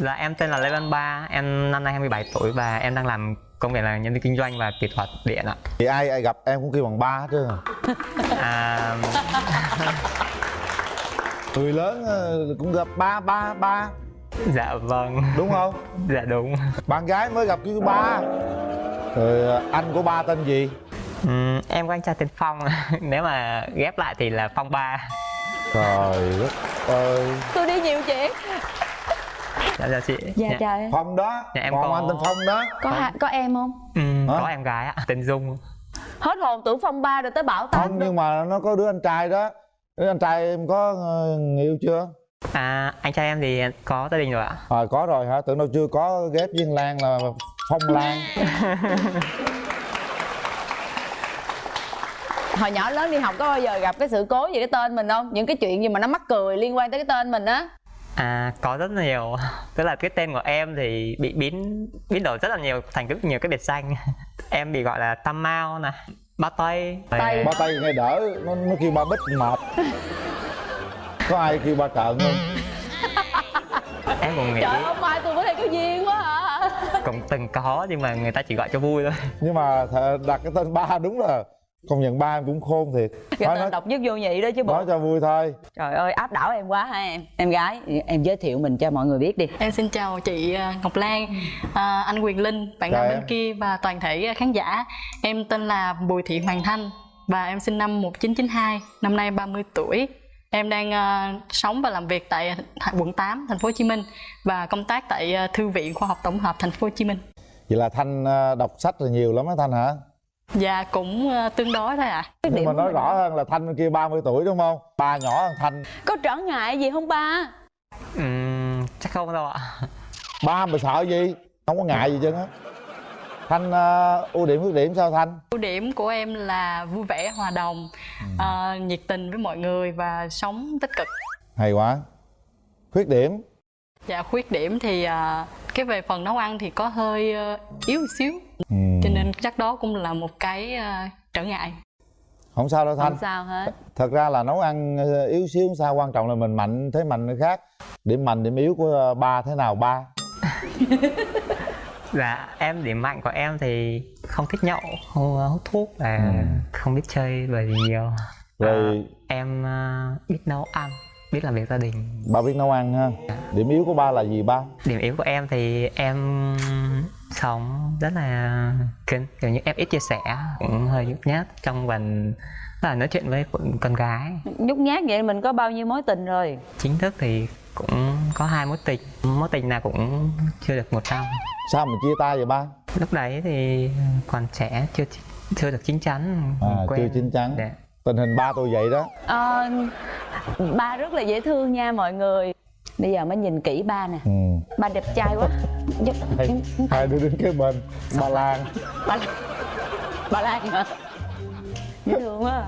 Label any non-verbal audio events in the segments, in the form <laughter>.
Dạ em tên là Lê Văn Ba, em năm nay 27 tuổi và em đang làm công việc là nhân viên kinh doanh và kỹ thuật điện ạ. thì ai ai gặp em cũng kêu bằng ba hết trơn <laughs> à. À, <laughs> người lớn ờ, cũng gặp ba ba ba dạ vâng, đúng không <laughs> dạ đúng. bạn gái mới gặp kêu ba rồi ờ, anh của ba tên gì Ừm, em có anh trai tên Phong, nếu mà ghép lại thì là Phong Ba. trời đất ơi tôi đi nhiều chuyện Dạ dạ chị. dạ trời phong đó. Dạ, em còn có- anh tên phong đó. Có ha- có em không? Hả? có em gái ạ, tên Dung. hết hồn tưởng phong ba rồi tới bảo không tám nhưng mà nó có đứa anh trai đó. Đứa anh trai em có ờ, người yêu chưa? À, anh trai em thì có gia đình rồi ạ. à, có rồi hả? Tưởng đâu chưa có ghép viên lan là phong lan. <laughs> Hồi nhỏ lớn đi học có bao giờ gặp cái sự cố về cái tên mình không? Những cái chuyện gì mà nó mắc cười liên quan tới cái tên mình á À, có rất là nhiều. <laughs> Tức là cái tên của em thì bị biến biến đổi rất là nhiều thành rất nhiều cái biệt danh. <laughs> em bị gọi là Tam Mao nè, Ba Tây. Tây. ba tay nghe đỡ nó, nó kêu ba bích mệt <laughs> có ai kêu ba trợn không Em cũng nghĩ trời ông mai tôi với thầy có duyên quá à cũng từng có nhưng mà người ta chỉ gọi cho vui thôi. nhưng mà đặt cái tên ba đúng là công nhận ba em cũng khôn thiệt. <laughs> Cái nói, tên nói, độc nhất vô nhị đó chứ bộ. Nói cho vui thôi. Trời ơi áp đảo em quá ha em. Em gái em giới thiệu mình cho mọi người biết đi. Em xin chào chị ờ, Ngọc Lan, à, anh Quyền Linh, bạn nam bên kia và toàn thể ờ, khán giả. Em tên là Bùi Thị Hoàng Thanh và em sinh năm 1992, năm nay 30 tuổi. Em đang sống và làm việc tại quận 8, thành phố Hồ Chí Minh và công tác tại Thư viện Khoa học Tổng hợp thành phố Hồ Chí Minh. vậy là thanh đọc sách là nhiều lắm á thanh hả Và cũng ờ, tương đối thôi ạ. Cái nhưng điểm mà nói rõ hơn là thanh kia 30 tuổi đúng không? Ba nhỏ hơn thanh. Có trở ngại gì không ba? Ừm, chắc không đâu ạ. ba mà sợ gì? Không có ngại gì chứ. Á thanh ờ, ưu điểm khuyết điểm sao thanh? Ưu điểm của em là vui vẻ, hòa đồng, ờ, nhiệt tình với mọi người và sống tích cực. hay quá. Khuyết điểm? Dạ khuyết điểm thì à, cái về phần nấu ăn thì có hơi ờ, yếu xíu. Ừ. chắc đó cũng là một cái à, trở ngại. không sao đâu thanh không sao hết thật ra là nấu ăn ờ, yếu xíu không sao quan trọng là mình mạnh thế mạnh nó khác điểm mạnh điểm yếu của ờ, ba thế nào ba <laughs> Dạ, em điểm mạnh của em thì không thích nhậu, không hút thuốc và Ừ. không biết chơi bời gì nhiều. rồi À, em biết nấu ăn, biết làm việc gia đình. ba biết nấu ăn ha điểm yếu của ba là gì ba Điểm yếu của em thì em sống rất là kín, kiểu như em ít chia sẻ, cũng hơi nhút nhát trong phần là nói chuyện với con- gái. nhút nhát vậy mình có bao nhiêu mối tình rồi Chính thức thì cũng có hai mối tình, mối tình nào cũng chưa được một trăm. sao mà chia tay vậy ba Lúc đấy thì còn trẻ, chưa chưa được chín chắn. à quen. chưa chín chắn Dạ. tình hình ba tôi vậy đó Ờ, ba rất là dễ thương nha mọi người bây giờ mới nhìn kỹ ba nè. Ừ. ba đẹp trai quá. Giúp- hai, hai đứa đứng kế bên. Ba lan. Ba ba lan hả? Dễ thương quá.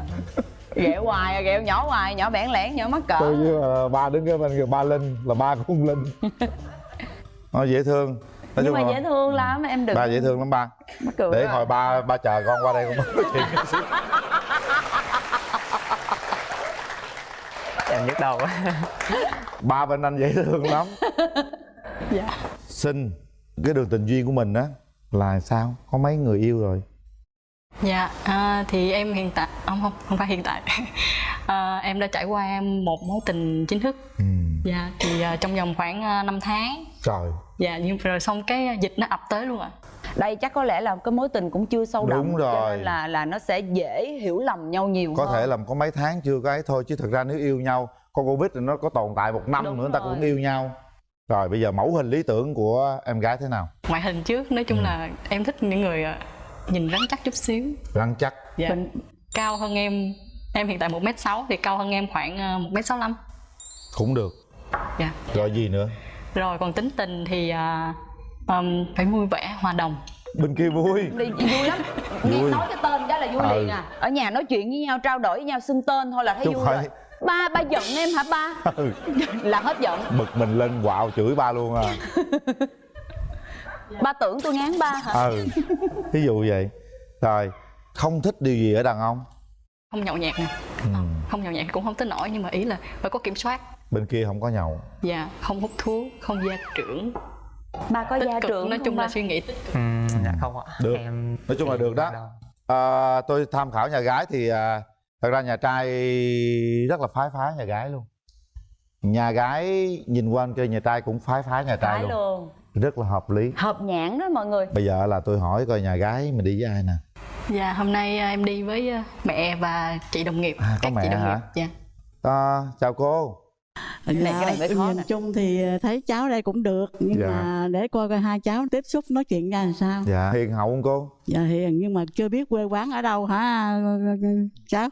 Ghẹo hoài à, ghẹo nhỏ hoài nhỏ bẽn lẽn nhỏ mắc cỡ. Tôi với ờ, ba đứng kế bên kìa ba linh là ba của con linh. <laughs> Nó dễ thương. Nói nhưng mà là dễ thương lắm em đừng ba dễ thương lắm ba. Mắc cười để quá. hồi ba ba chờ con qua đây con nói chuyện. Chút xíu Em nhức đầu quá. Ba bên anh dễ thương lắm <laughs> Dạ. xin cái đường tình duyên của mình á là sao có mấy người yêu rồi Dạ à, thì em hiện tại không không không phải hiện tại. <laughs> À, em đã trải qua em một mối tình chính thức. ừ. Dạ thì à, trong vòng khoảng à, 5 tháng. trời Dạ nhưng rồi xong cái dịch nó ập tới luôn ạ. đây chắc có lẽ là cái mối tình cũng chưa sâu đậm Đúng cho rồi. nên là là nó sẽ dễ hiểu lầm nhau nhiều có hơn thể là có mấy tháng chưa có ấy thôi chứ thực ra nếu yêu nhau con covid thì nó có tồn tại một năm Đúng nữa người ta cũng yêu nhau rồi bây giờ mẫu hình lý tưởng của em gái thế nào Ngoại hình trước nói chung là em thích những người à, nhìn rắn chắc chút xíu. rắn chắc Dạ. Mình- Cao hơn em em hiện tại 1m6 thì cao hơn em khoảng à, 1m65. cũng được Dạ. rồi gì nữa Rồi còn tính tình thì à, ừm, phải vui vẻ, hòa đồng. bên kia vui đi vui lắm nghe Vui. nói cái tên cái là vui Ừ. liền à ở nhà nói chuyện với nhau trao đổi với nhau xưng tên thôi là thấy Chứ vui phải- rồi ba ba giận em hả ba <laughs> Ừ. là hết giận bực mình lên quạo chửi ba luôn à ba tưởng tôi ngán ba hả ừ ví dụ vậy rồi không thích điều gì ở đàn ông Không nhậu nhẹt nè. ừ. Không nhậu nhẹt cũng không tới nổi nhưng mà ý là phải có kiểm soát. bên kia không có nhậu dạ không hút thuốc không gia trưởng ba có tích gia cực trưởng nói chung ba? là suy nghĩ tích cực Ừm, dạ không ạ Được. em Nói chung là được đó. à, tôi tham khảo nhà gái thì à, thật ra nhà trai rất là phái phái nhà gái luôn. Nhà gái nhìn qua bên kia nhà trai cũng phái phái nhà trai phải luôn. luôn. Rất là hợp lý. Hợp nhãn đó mọi người. Bây giờ là tôi hỏi coi nhà gái mình đi với ai nè. Dạ hôm nay à, em đi với à, mẹ và chị đồng nghiệp À, có các mẹ chị đồng hả? nghiệp dạ. À, chào cô. Cái này- cái này mới khó nhìn nè. chung thì thấy cháu đây cũng được nhưng Dạ. mà để coi coi hai cháu tiếp xúc nói chuyện ra làm sao. Dạ hiền hậu không cô? Dạ hiền nhưng mà chưa biết quê quán ở đâu hả cháu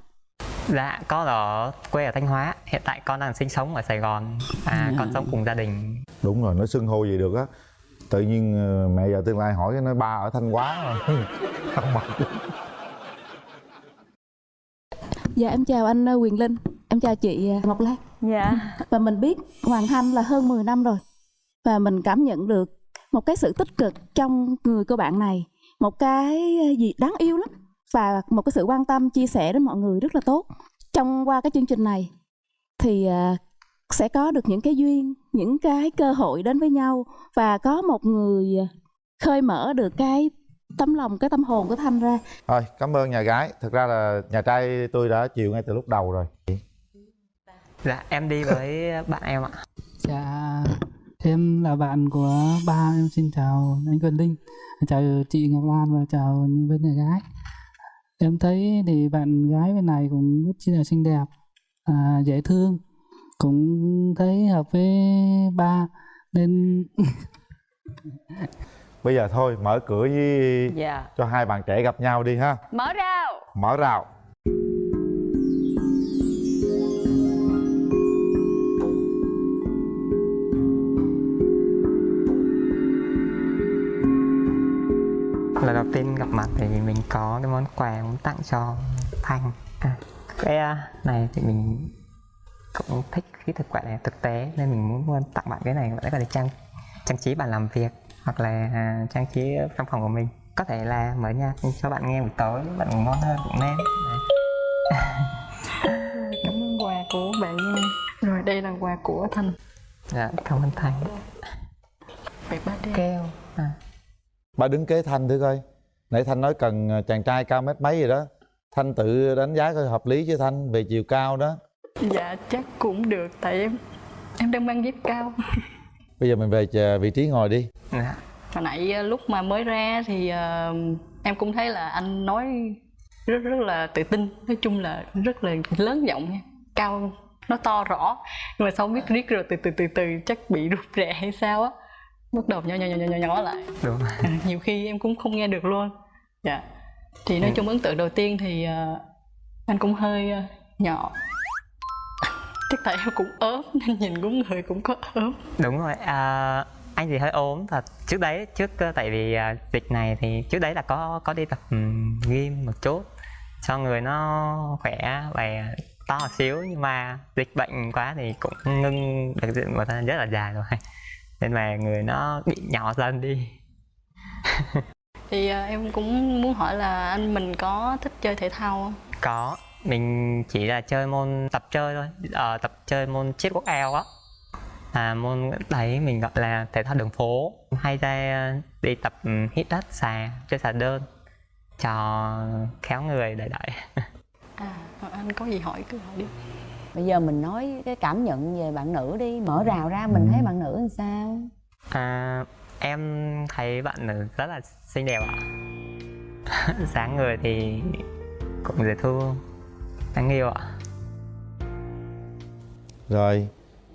dạ con ở quê ở thanh hóa. Hiện tại con đang sinh sống ở sài gòn. À, Dạ. con sống cùng gia đình. Đúng rồi nó xưng hô gì được á. Tự nhiên ờ, mẹ giờ tương lai hỏi cái nói ba ở thanh hóa rồi <laughs> không mặc Dạ em chào anh ờ, Quyền Linh, em chào chị ờ, Ngọc Lan. Dạ. Và mình biết Hoàng Thanh là hơn 10 năm rồi. Và mình cảm nhận được một cái sự tích cực trong người cô bạn này. Một cái gì đáng yêu lắm Và một cái sự quan tâm chia sẻ đến mọi người rất là tốt. Trong qua cái chương trình này Thì ờ, sẽ có được những cái duyên, những cái cơ hội đến với nhau Và có một người khơi mở được cái tấm lòng, cái tâm hồn của Thanh ra. Thôi cảm ơn nhà gái. Thực ra là nhà trai tôi đã chịu ngay từ lúc đầu rồi. Dạ em đi với bạn em ạ. Dạ, em là bạn của ba em. Xin chào anh Quyền Linh, chào chị Ngọc Lan và chào bên nhà gái. Em thấy thì bạn gái bên này cũng rất là xinh đẹp, à, dễ thương, cũng thấy hợp với ba nên <laughs> bây giờ thôi mở cửa với dạ. cho hai bạn trẻ gặp nhau đi ha. Mở rào. Mở rào lần đầu tiên gặp mặt thì mình có cái món quà muốn tặng cho thanh. À, cái à, này thì mình cũng thích cái thực quà này thực tế nên mình muốn muốn tặng bạn cái này để có thể trang trang trí bàn làm việc hoặc là à, trang trí trong phòng của mình. Có thể là mở nhạc cho bạn nghe buổi tối bạn ngủ ngon hơn cũng nên. Đấy. <laughs> cảm ơn quà của bạn nha. Rồi đây là quà của thanh. Dạ cảm ơn thanh. Về ba keo à, ba đứng kế thanh thử coi. Nãy thanh nói cần ờ, chàng trai cao mét mấy gì đó. Thanh tự đánh giá coi hợp lý chứ thanh về chiều cao đó. Dạ chắc cũng được tại em em đang mang dép cao. <laughs> Bây giờ mình về chờ vị trí ngồi đi. Dạ. hồi nãy ờ, lúc mà mới ra thì ờ, em cũng thấy là anh nói rất rất là tự tin. Nói chung là rất là lớn giọng nha. Cao nó to rõ. Nhưng mà sau biết riết rồi từ từ từ từ chắc bị rụt rè hay sao á bắt đầu nhỏ nhỏ nhỏ nhỏ nhỏ, lại. Đúng à, nhiều khi em cũng không nghe được luôn. Dạ. Thì nói chung ấn tượng đầu tiên thì ờ, anh cũng hơi ờ, nhỏ. Chắc tại em cũng ốm nên nhìn cũng người cũng có ốm. Đúng rồi à, anh thì hơi ốm thật. Trước đấy trước ờ, tại vì à, dịch này thì trước đấy là có có đi tập um, gym một chút. Cho người nó khỏe và to xíu nhưng mà dịch bệnh quá thì cũng ngưng được một thời gian rất là dài rồi nên mà người nó bị nhỏ dần đi. <laughs> Thì ờ, em cũng muốn hỏi là anh mình có thích chơi thể thao không? Có. Mình chỉ là chơi môn tập chơi thôi. Ờ, tập chơi môn chiết quốc eo á. Là môn đấy mình gọi là thể thao đường phố. Hay ra đi tập ừ, hít đất xà chơi xà đơn cho khéo người đợi đợi. <laughs> À anh có gì hỏi cứ hỏi đi bây giờ mình nói cái cảm nhận về bạn nữ đi mở rào ra mình thấy bạn nữ làm sao? À, em thấy bạn nữ rất là xinh đẹp ạ. <laughs> Dáng người thì cũng dễ thương đáng yêu ạ. Rồi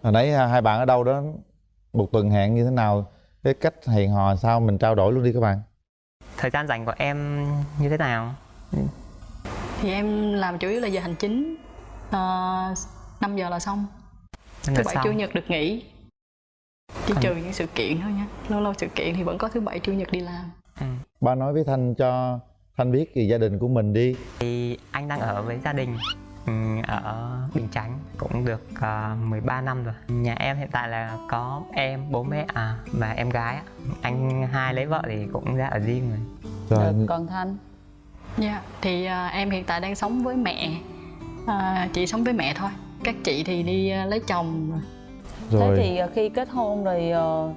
hồi nãy hai bạn ở đâu đó một tuần hẹn như thế nào? Cái cách hẹn hò sao mình trao đổi luôn đi các bạn. Thời gian dành của em như thế nào? Thì em làm chủ yếu là giờ hành chính uh, 5 giờ là xong. Thứ bảy chủ nhật được nghỉ. Chỉ trừ những sự kiện thôi nha. Lâu lâu sự kiện thì vẫn có thứ bảy chủ nhật đi làm. Ừ. ba nói với thanh cho thanh biết về gia đình của mình đi. Thì anh đang ở với gia đình ừ, ở Bình Chánh. Cũng được uh, 13 năm rồi. Nhà em hiện tại là có em, bố mẹ à, và em gái. Anh hai lấy vợ thì cũng ra ở riêng rồi. rồi. Được còn thanh. Dạ, thì à, em hiện tại đang sống với mẹ à, Chị sống với mẹ thôi. Các chị thì đi à, lấy chồng rồi. Thế thì ờ, khi kết hôn rồi ờ,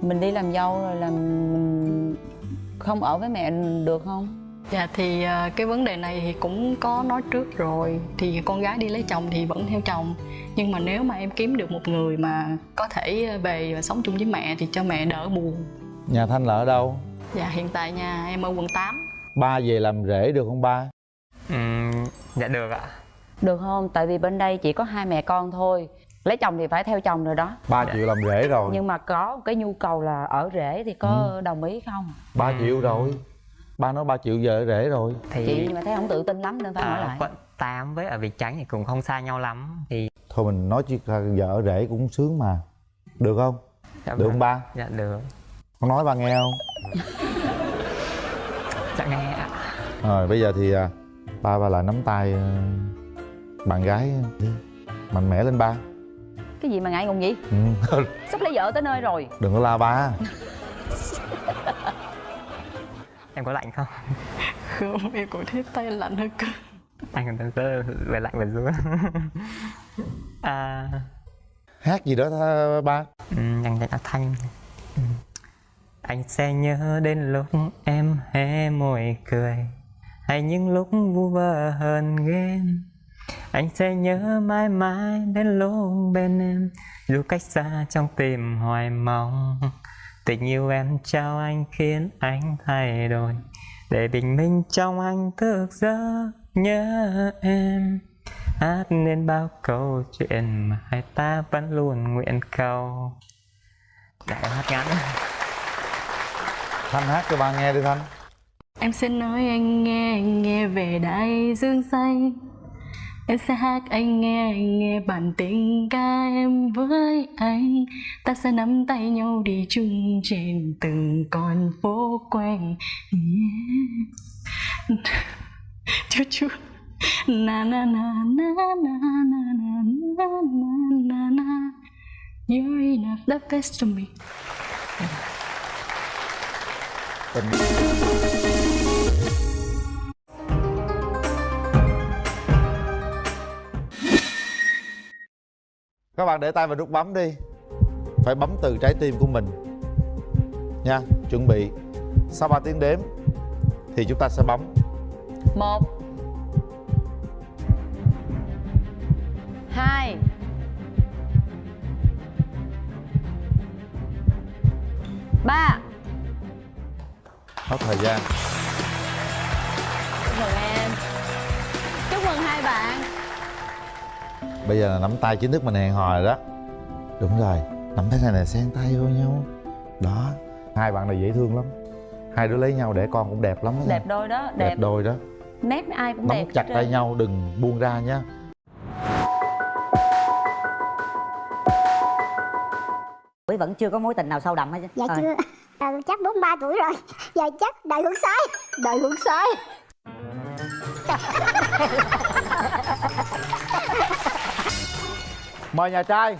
mình đi làm dâu rồi là mình không ở với mẹ được không? Dạ thì cái vấn đề này thì cũng có nói trước rồi. Thì con gái đi lấy chồng thì vẫn theo chồng. Nhưng mà nếu mà em kiếm được một người mà có thể về và sống chung với mẹ thì cho mẹ đỡ buồn. Nhà thanh là ở đâu? Dạ hiện tại nhà em ở quận 8 ba về làm rể được không ba? Ừm, dạ được ạ được không? Tại vì bên đây chỉ có hai mẹ con thôi. Lấy chồng thì phải theo chồng rồi đó. Ba triệu làm rể rồi. Nhưng mà có cái nhu cầu là ở rể thì có đồng ý không? Ba triệu rồi. Ba nói ba triệu giờ ở rể rồi. Thì chị nhưng mà thấy không tự tin lắm nên phải hỏi ở lại. 8 với ở Việt Chánh thì cũng không xa nhau lắm. Thì thôi mình nói chuyện vợ ở rể cũng sướng mà. Được không? Dạ, được vâng. không ba? Dạ được. Con nói ba nghe không? Dạ nghe ạ. Rồi bây giờ thì à, ba ba lại nắm tay à, bạn gái đi mạnh mẽ lên ba. Cái gì mà ngại ngùng vậy? Ừ. <laughs> sắp lấy vợ tới nơi rồi. Đừng có la ba. <laughs> Em có lạnh không? Không em cũng thấy tay lạnh hơn cơ. Anh còn đang về lạnh về run <laughs> à. Hát gì đó tha, ba. Um, dành dành thanh. Ừm. anh sẽ nhớ đến lúc em hé môi cười. Hay những lúc vu vơ hơn ghen anh sẽ nhớ mãi mãi đến lúc bên em. Dù cách xa trong tim hoài mong tình yêu em trao anh khiến anh thay đổi. Để bình minh trong anh thức giấc nhớ em. Hát nên bao câu chuyện mà hai ta vẫn luôn nguyện cầu. Để em hát ngắn. Thanh hát cho ba nghe đi thanh. Em sẽ nói anh nghe, anh nghe về đại dương xanh Em sẽ hát anh nghe, anh nghe bản tình ca em với anh. Ta sẽ nắm tay nhau đi chung trên từng con phố quanh. Yeah. <laughs> Chú chú Na na na na na na na na na na na. You're enough, the best to me. Tình các bạn để tay vào nút bấm đi. Phải bấm từ trái tim của mình. Nha chuẩn bị. Sau 3 tiếng đếm thì chúng ta sẽ bấm. Một hai ba. Hết thời gian bây giờ là nắm tay chính thức mình hẹn hò rồi đó. Đúng rồi nắm tay này là xen tay vô nhau. Đó. Hai bạn này dễ thương lắm. Hai đứa lấy nhau để con cũng đẹp lắm đó. Đẹp đôi đó đẹp. Đẹp đôi đó. Nét ai cũng nắm đẹp chặt tay nhau đừng buông ra nhé Quý vẫn chưa có mối tình nào sâu đậm hết chứ? Dạ Thôi. chưa. À, Chắc 43 tuổi rồi. Giờ chắc đời hướng sai Đời hướng sai <laughs> mời nhà trai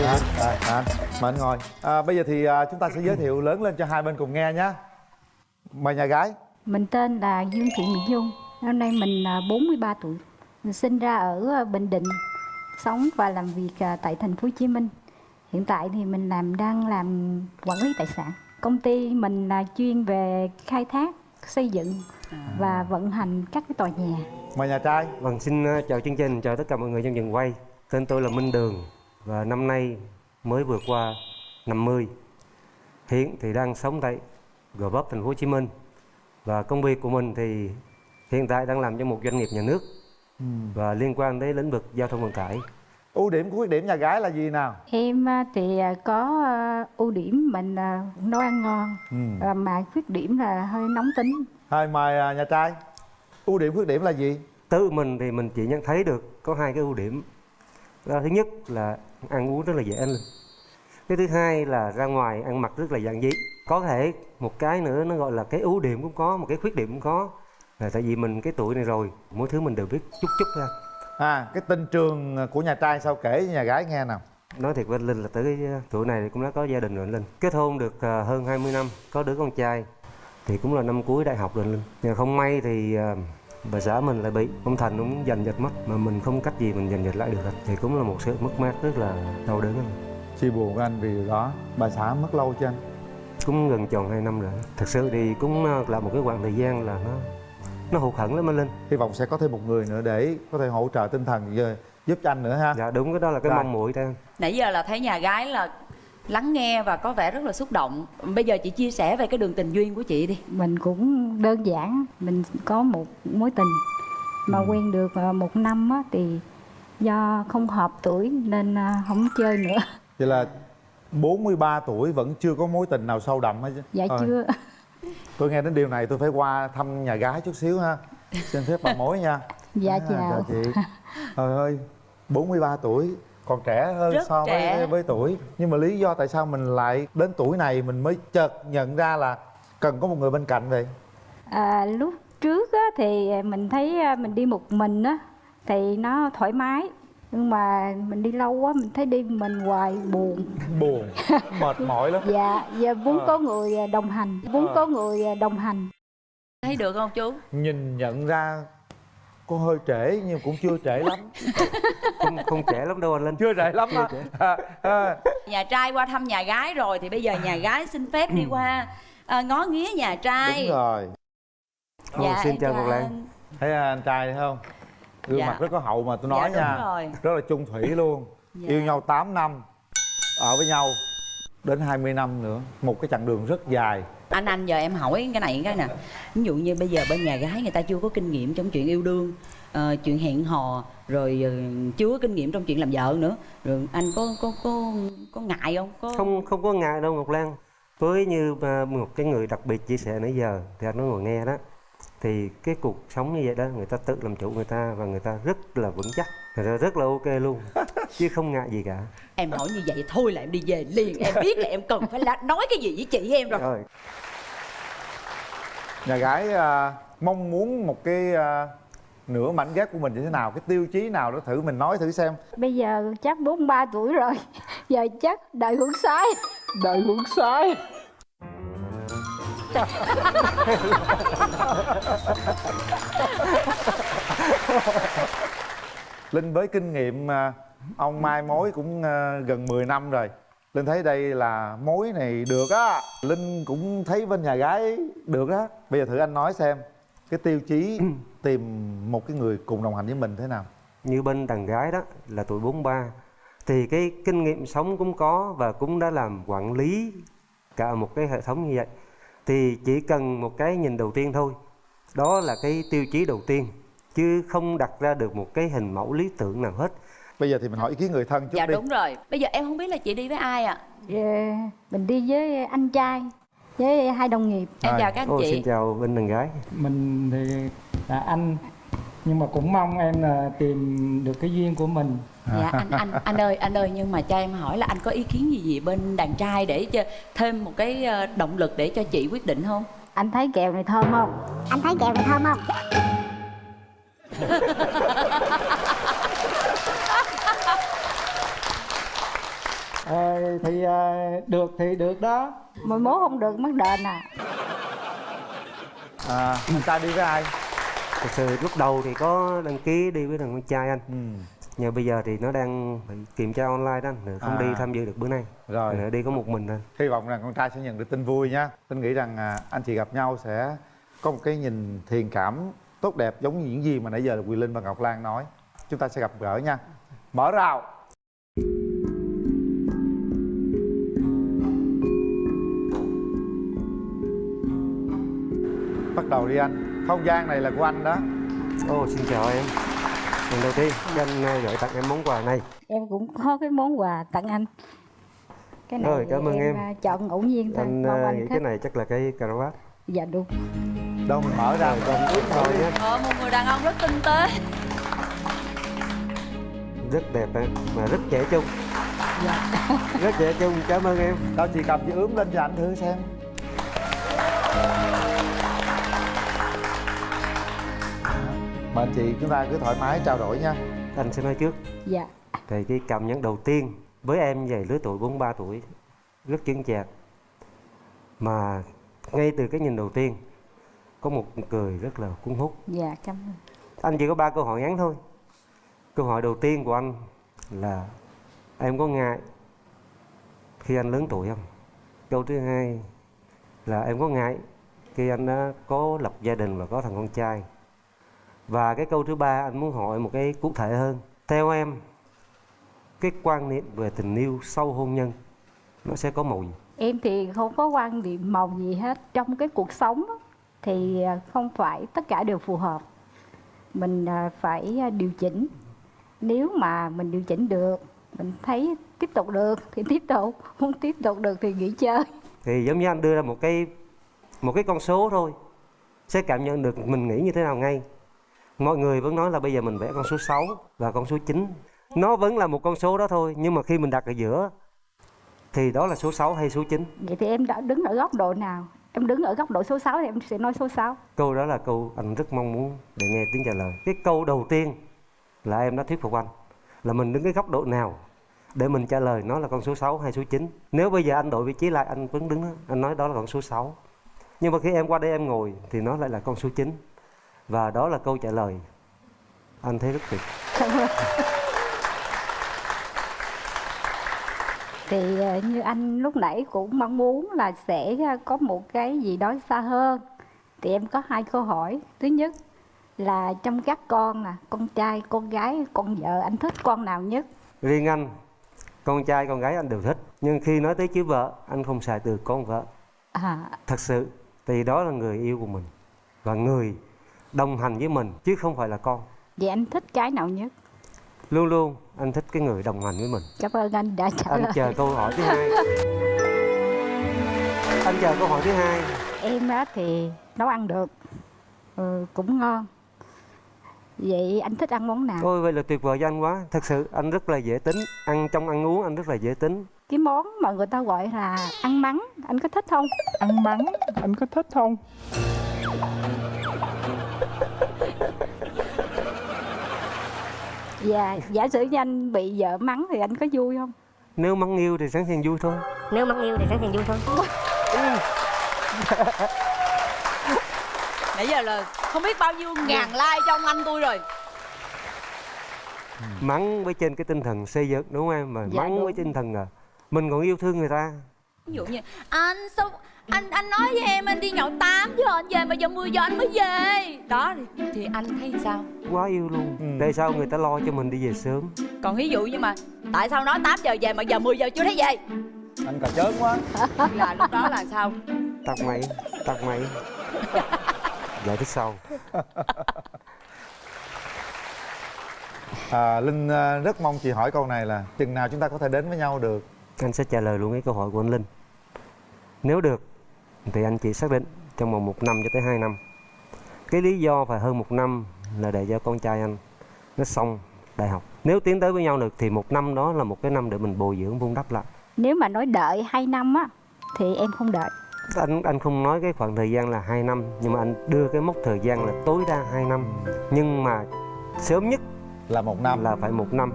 à, à, anh, mời anh ngồi à, bây giờ thì à, chúng ta sẽ giới thiệu lớn lên cho hai bên cùng nghe nhé mời nhà gái Mình tên là Dương Thị Mỹ Dung. Năm nay mình à, 43 tuổi. Mình sinh ra ở à, Bình Định, sống và làm việc à, tại thành phố Hồ Chí Minh. Hiện tại thì mình làm đang làm quản lý tài sản. Công ty mình là chuyên về khai thác, xây dựng và vận hành các cái tòa nhà. mời nhà trai Vâng, xin ờ, chào chương trình, chào tất cả mọi người trong trường quay. Tên tôi là Minh Đường và năm nay mới vừa qua 50. Hiện thì đang sống tại Gò Vấp, thành phố Hồ Chí Minh. Và công việc của mình thì hiện tại đang làm cho một doanh nghiệp nhà nước và liên quan đến lĩnh vực giao thông vận tải. Ưu điểm của khuyết điểm nhà gái là gì nào Em à, thì à, có à, ưu điểm mình nấu ăn ngon, ừ. mà khuyết điểm là hơi nóng tính. thôi mời nhà trai ưu điểm khuyết điểm là gì Từ mình thì mình chỉ nhận thấy được có hai cái ưu điểm. Đó, thứ nhất là ăn uống rất là dễ ăn lên. Cái thứ hai là ra ngoài ăn mặc rất là giản dị. Có thể một cái nữa nó gọi là cái ưu điểm cũng có, một cái khuyết điểm cũng có. Là tại vì mình cái tuổi này rồi, mỗi thứ mình đều biết chút chút ra. À cái tình trường của nhà trai sao kể cho nhà gái nghe nào Nói thiệt với anh Linh là tới cái tuổi này thì cũng đã có gia đình rồi anh Linh. Kết hôn được à, hơn 20 năm, có đứa con trai thì cũng là năm cuối đại học rồi anh Linh. Nhưng không may thì à, bà xã mình lại bị ông thành ông giành giật mất mà mình không cách gì mình giành giật lại được hết. thì cũng là một sự mất mát rất là đau đớn Chia buồn với anh vì điều đó Bà xã mất lâu chưa anh? cũng gần tròn 2 năm rồi thật sự thì cũng là một cái khoảng thời gian là nó nó hụt hẫng lắm anh linh. Hy vọng sẽ có thêm một người nữa để có thể hỗ trợ tinh thần giờ giúp cho anh nữa ha. Dạ đúng cái đó là cái mong muội theo nãy giờ là thấy nhà gái là lắng nghe và có vẻ rất là xúc động. Bây giờ chị chia sẻ về cái đường tình duyên của chị đi. Mình cũng đơn giản mình có một mối tình mà quen được ờ, một năm á, thì do không hợp tuổi nên ờ, không chơi nữa. Vậy là 43 tuổi vẫn chưa có mối tình nào sâu đậm hết chứ? Dạ Thôi, chưa Tôi nghe đến điều này tôi phải qua thăm nhà gái chút xíu ha. Xin phép bà mối nha. <laughs> Dạ À, chào chị. Trời ơi 43 tuổi còn trẻ hơn Rất so trẻ. với với tuổi. Nhưng mà lý do tại sao mình lại đến tuổi này mình mới chợt nhận ra là cần có một người bên cạnh vậy? À, lúc trước á, thì mình thấy ờ, mình đi một mình á thì nó thoải mái nhưng mà mình đi lâu quá mình thấy đi mình hoài buồn. Buồn? Mệt mỏi lắm. Dạ giờ muốn Ờ. có người ờ, đồng hành. Muốn Ờ. có người ờ, đồng hành. Thấy được không chú? Nhìn nhận ra có hơi trễ nhưng cũng chưa trễ lắm. <laughs> Không không trẻ lắm đâu anh linh. Chưa trễ lắm á à, à, nhà trai qua thăm nhà gái rồi thì bây giờ nhà gái xin phép đi qua à, ngó nghía nhà trai. Đúng rồi. Ồ, xin em chào chào Ngọc Lan. anh. thấy anh trai thấy không gương Dạ. mặt rất có hậu mà tôi Dạ, nói đúng nha rồi. rất là chung thủy luôn. Dạ. yêu nhau 8 năm ở với nhau đến 20 năm nữa. Một cái chặng đường rất dài. Anh anh giờ em hỏi cái này cái nè. Ví dụ như bây giờ bên nhà gái người ta chưa có kinh nghiệm trong chuyện yêu đương ờ, chuyện hẹn hò rồi ờ, chưa có kinh nghiệm trong chuyện làm vợ nữa. Rồi anh có có có có ngại không? Có không không có ngại đâu Ngọc Lan. Với như à, một cái người đặc biệt chia sẻ nãy giờ thì anh nói ngồi nghe đó thì cái cuộc sống như vậy đó người ta tự làm chủ người ta và người ta rất là vững chắc người ta rất là ok luôn <laughs> chứ không ngại gì cả. Em hỏi như vậy thôi là em đi về liền em biết là em cần phải nói cái gì với chị em rồi. Rồi. Nhà gái à, mong muốn một cái à, nửa mảnh ghép của mình như thế nào cái tiêu chí nào đó thử mình nói thử xem. Bây giờ chắc 43 tuổi rồi <laughs> giờ chắc đợi hưởng sái <laughs> đợi hưởng sái <laughs> Linh với kinh nghiệm ông mai mối cũng à, gần 10 năm rồi. Linh thấy đây là mối này được á. Linh cũng thấy bên nhà gái được á. Bây giờ thử anh nói xem Cái tiêu chí <clears throat> tìm một cái người cùng đồng hành với mình thế nào? Như bên đàn gái đó là tuổi 43 thì cái kinh nghiệm sống cũng có và cũng đã làm quản lý cả một cái hệ thống như vậy thì chỉ cần một cái nhìn đầu tiên thôi. Đó là cái tiêu chí đầu tiên chứ không đặt ra được một cái hình mẫu lý tưởng nào hết. Bây giờ thì mình hỏi ý kiến người thân chút dạ đi. đúng rồi. Bây giờ em không biết là chị đi với ai ạ? Ờ, mình đi với anh trai với hai đồng nghiệp. Em chào các anh Ồ, chị. xin chào bên đàn gái. Mình thì là anh nhưng mà cũng mong em là tìm được cái duyên của mình dạ anh anh anh ơi anh ơi nhưng mà cho em hỏi là anh có ý kiến gì gì bên đàn trai để cho thêm một cái ờ, động lực để cho chị quyết định không anh thấy kẹo này thơm không Anh thấy kẹo này thơm không? Ờ, thì ờ, được thì được đó mà mố không được mất đền à à, Anh trai đi với ai? thật sự lúc đầu thì có đăng ký đi với thằng con trai anh Ừ. nhưng bây giờ thì nó đang bị kiểm tra online đó nên không À. đi tham dự được bữa nay. Rồi. Nên đi có một mình thôi Hy vọng rằng con trai sẽ nhận được tin vui nha Tin nghĩ rằng à, anh chị gặp nhau sẽ có một cái nhìn thiền cảm tốt đẹp giống như những gì mà nãy giờ là Quyền Linh và Ngọc Lan nói. Chúng ta sẽ gặp gỡ nha. Mở rào. Bắt đầu đi anh. Không gian này là của anh đó. Ồ, xin chào em lần đầu tiên cho anh ờ, gửi tặng em món quà này. Em cũng có cái món quà tặng anh. Cái này Rồi, cảm ơn em. à, chọn ngẫu nhiên thôi anh mong ờ, anh nghĩ thích. cái này chắc là cái cà rốt dạ đúng. Đâu mình mở ra. Con ướt rồi nha ờ một người đàn ông rất tinh tế. Rất đẹp em mà rất trẻ trung. Dạ. Rất trẻ trung cảm ơn em. Đâu chị cầm chị ướm lên cho anh thử xem Mời anh chị chúng ta cứ thoải mái trao đổi nha. Anh sẽ nói trước. Dạ. Thì cái cảm nhận đầu tiên với em về lứa tuổi 43 tuổi rất chững chạc. Mà ngay từ cái nhìn đầu tiên có một cười rất là cuốn hút. Dạ cảm ơn. Anh chỉ có ba câu hỏi ngắn thôi. Câu hỏi đầu tiên của anh là em có ngại khi anh lớn tuổi không? Câu thứ hai là em có ngại khi anh đã có lập gia đình và có thằng con trai và cái câu thứ ba anh muốn hỏi một cái cụ thể hơn. Theo em cái quan niệm về tình yêu sau hôn nhân nó sẽ có màu gì? Em thì không có quan điểm màu gì hết. Trong cái cuộc sống thì à, không phải tất cả đều phù hợp. Mình à, phải à, điều chỉnh. Nếu mà mình điều chỉnh được mình thấy tiếp tục được thì tiếp tục không tiếp tục được thì nghỉ chơi. Thì giống như anh đưa ra một cái một cái con số thôi sẽ cảm nhận được mình nghĩ như thế nào ngay mọi người vẫn nói là bây giờ mình vẽ con số 6 và con số 9 nó vẫn là một con số đó thôi nhưng mà khi mình đặt ở giữa thì đó là số 6 hay số 9 vậy thì em đã đứng ở góc độ nào? Em đứng ở góc độ số 6 thì em sẽ nói số 6 câu đó là câu anh rất mong muốn để nghe tiếng trả lời. Cái câu đầu tiên là em đã thuyết phục anh là mình đứng cái góc độ nào để mình trả lời nó là con số 6 hay số 9 nếu bây giờ anh đổi vị trí lại anh vẫn đứng đó, anh nói đó là con số 6 nhưng mà khi em qua đây em ngồi thì nó lại là con số 9 và đó là câu trả lời. Anh thấy rất tuyệt. <laughs> Thì ờ, như anh lúc nãy cũng mong muốn là sẽ ờ, có một cái gì đó xa hơn. Thì em có hai câu hỏi. Thứ nhất là trong các con nè con trai con gái con vợ anh thích con nào nhất? Riêng anh con trai con gái anh đều thích. Nhưng khi nói tới chữ vợ anh không xài từ con vợ. À. Thật sự thì đó là người yêu của mình. Và người đồng hành với mình chứ không phải là con. Vậy anh thích cái nào nhất? Luôn luôn anh thích cái người đồng hành với mình. Cảm ơn anh đã trả anh lời. chờ câu hỏi thứ hai. Anh chờ câu hỏi thứ hai. Em á thì nấu ăn được. Ừ, cũng ngon. Vậy anh thích ăn món nào? Ôi vậy là tuyệt vời cho anh quá. Thật sự anh rất là dễ tính. Ăn trong ăn uống anh rất là dễ tính. Cái món mà người ta gọi là ăn mắng anh có thích không? Ăn mắng anh có thích không và giả sử như anh bị vợ mắng thì anh có vui không? Nếu mắng yêu thì sẵn sàng vui thôi. Nếu mắng yêu thì sẵn sàng vui thôi. Nãy giờ là không biết bao nhiêu ngàn like cho ông anh tôi rồi. Mắng với trên cái tinh thần xây dựng đúng không em? Mà Dạ, mắng đúng. với tinh thần à mình còn yêu thương người ta. Ví dụ như anh sao anh anh nói với em anh đi nhậu 8 giờ anh về mà giờ 10 giờ anh mới về. Đó thì, thì anh thấy sao? Quá yêu luôn. Ừ. tại sao người ta lo cho mình đi về sớm? Còn ví dụ như mà tại sao nói 8 giờ về mà giờ 10 giờ chưa thấy về? Anh cà chớn quá. <laughs> Là lúc đó là sao? Tắt máy tắt máy. Giải thích sau. <laughs> À, linh à, rất mong chị hỏi câu này là chừng nào chúng ta có thể đến với nhau được? Anh sẽ trả lời luôn cái câu hỏi của anh Linh. Nếu được thì anh chỉ xác định trong vòng một năm cho tới hai năm. Cái lý do phải hơn một năm là để cho con trai anh nó xong đại học. Nếu tiến tới với nhau được thì một năm đó là một cái năm để mình bồi dưỡng vun đắp lại. Nếu mà nói đợi 2 năm á thì em không đợi. Anh anh không nói cái khoảng thời gian là 2 năm nhưng mà anh đưa cái mốc thời gian là tối đa 2 năm. Nhưng mà sớm nhất là một năm. là phải một năm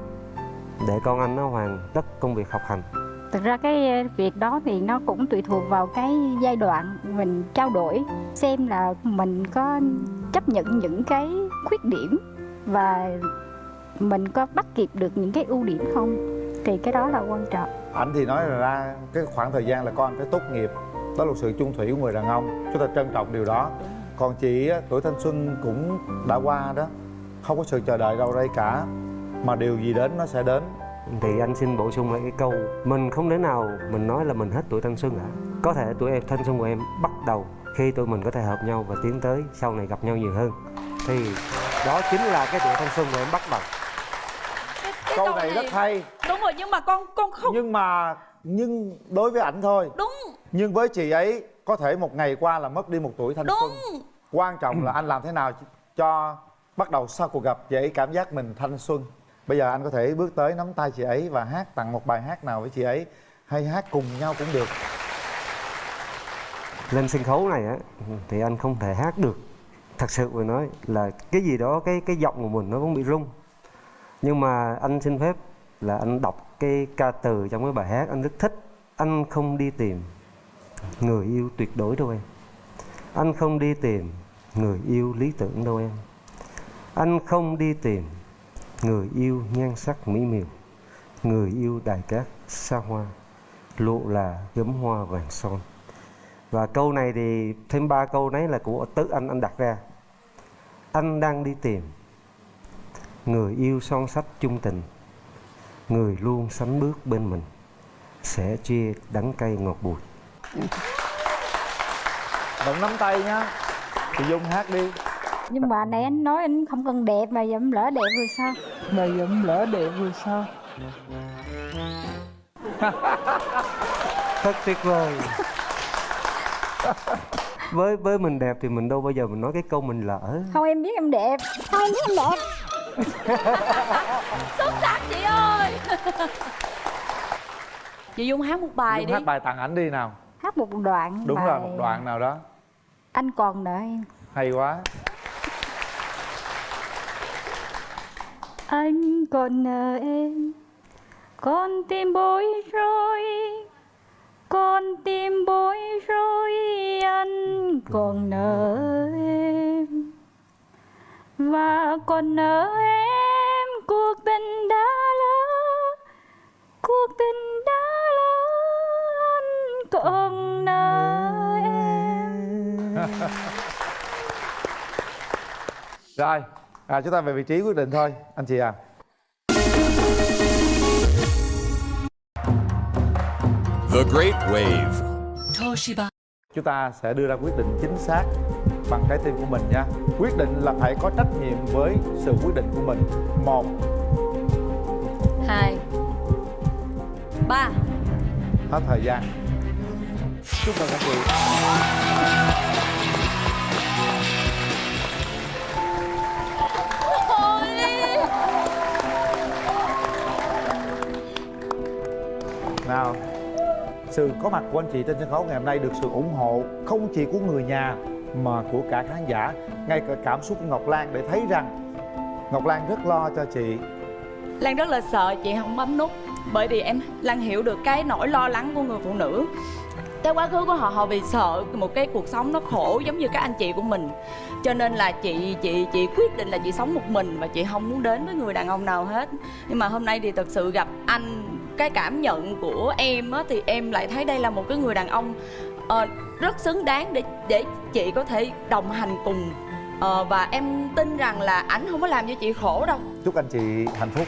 để con anh nó hoàn tất công việc học hành thực ra cái ờ, việc đó thì nó cũng tùy thuộc vào cái giai đoạn mình trao đổi, xem là mình có chấp nhận những cái khuyết điểm và mình có bắt kịp được những cái ưu điểm không? Thì cái đó là quan trọng. Anh thì nói là ra cái khoảng thời gian là con phải tốt nghiệp, đó là sự chung thủy của người đàn ông, chúng ta trân trọng điều đó. Còn chị tuổi thanh xuân cũng đã qua đó, không có sự chờ đợi đâu đây cả, mà điều gì đến nó sẽ đến thì anh xin bổ sung lại cái câu mình không thể nào mình nói là mình hết tuổi thanh xuân cả. Có thể tuổi em thanh xuân của em bắt đầu khi tụi mình có thể hợp nhau và tiến tới sau này gặp nhau nhiều hơn. Thì đó chính là cái tuổi thanh xuân của em bắt đầu. Câu này rất hay. Đúng rồi nhưng mà con con không nhưng mà nhưng đối với ảnh thôi. Đúng. Nhưng với chị ấy có thể một ngày qua là mất đi một tuổi thanh đúng. Xuân quan trọng là anh làm thế nào cho bắt đầu sau cuộc gặp ấy cảm giác mình thanh xuân bây giờ anh có thể bước tới nắm tay chị ấy và hát tặng một bài hát nào với chị ấy. Hay hát cùng nhau cũng được. Lên sân khấu này á, thì anh không thể hát được. Thật sự mà nói là cái gì đó, cái cái giọng của mình nó cũng bị rung. Nhưng mà anh xin phép là anh đọc cái ca từ trong cái bài hát. Anh rất thích. Anh không đi tìm người yêu tuyệt đối đâu em. Anh không đi tìm người yêu lý tưởng đâu em. Anh không đi tìm người yêu nhan sắc mỹ miều. Người yêu đài cát xa hoa. Lộ là gấm hoa vàng son. Và câu này thì thêm ba câu đấy là của tự anh. Anh đặt ra. Anh đang đi tìm. Người yêu son sách chung tình. Người luôn sánh bước bên mình. Sẽ chia đắng cay ngọt bùi. Vẫn nắm tay nhá. Thì dung hát đi nhưng mà nãy anh nói anh không cần đẹp mà giờ em lỡ đẹp rồi sao? Mà dẫm lỡ đẹp rồi sao? Thật tuyệt vời. Với với mình đẹp thì mình đâu bao giờ mình nói cái câu mình lỡ. Không em biết em đẹp. Thôi em biết em đẹp. <laughs> Xuất sắc chị ơi. Chị dung hát một bài dung đi. hát bài tặng ảnh đi nào. Hát một đoạn đúng bài rồi một đoạn nào đó. Anh còn nợ em. Hay quá anh còn nợ em. Con tim bối rối. Con tim bối rối. Anh còn nợ em. Và còn nợ em. Cuộc tình đã lỡ. Cuộc tình đã lỡ. Anh còn nợ em. <laughs> Rồi à, chúng ta về vị trí quyết định thôi anh chị à The Great Wave. Toshiba. Chúng ta sẽ đưa ra quyết định chính xác bằng trái tim của mình nha. Quyết định là phải có trách nhiệm với sự quyết định của mình. Một. Hai. Ba. Hết thời gian. Chúc mừng các chị nào sự có mặt của anh chị trên sân khấu ngày hôm nay được sự ủng hộ không chỉ của người nhà, mà của cả khán giả. Ngay cả cảm xúc của ngọc lan để thấy rằng ngọc lan rất lo cho chị. Lan rất là sợ, chị không bấm nút. Bởi vì em Lan hiểu được cái nỗi lo lắng của người phụ nữ. Cái quá khứ của họ họ vì sợ một cái cuộc sống nó khổ giống như các anh chị của mình. Cho nên là chị chị chị quyết định là chị sống một mình Và chị không muốn đến với người đàn ông nào hết. Nhưng mà hôm nay thì thật sự gặp anh Cái cảm nhận của em á, thì em lại thấy đây là một cái người đàn ông uh, rất xứng đáng để để chị có thể đồng hành cùng. Uh, và em tin rằng là ảnh không có làm cho chị khổ đâu. Chúc anh chị hạnh phúc.